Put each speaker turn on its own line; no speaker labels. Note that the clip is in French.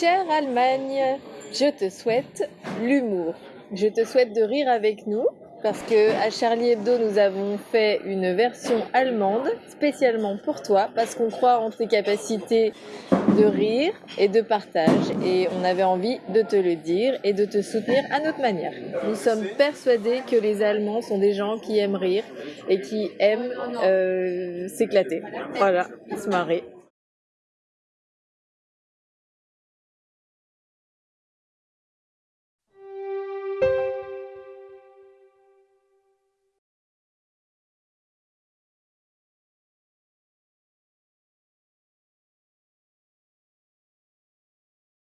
Chère Allemagne, je te souhaite l'humour. Je te souhaite de rire avec nous parce que à Charlie Hebdo nous avons fait une version allemande spécialement pour toi parce qu'on croit en tes capacités de rire et de partage et on avait envie de te le dire et de te soutenir à notre manière. Nous sommes persuadés que les Allemands sont des gens qui aiment rire et qui aiment euh, s'éclater. Voilà, se marrer.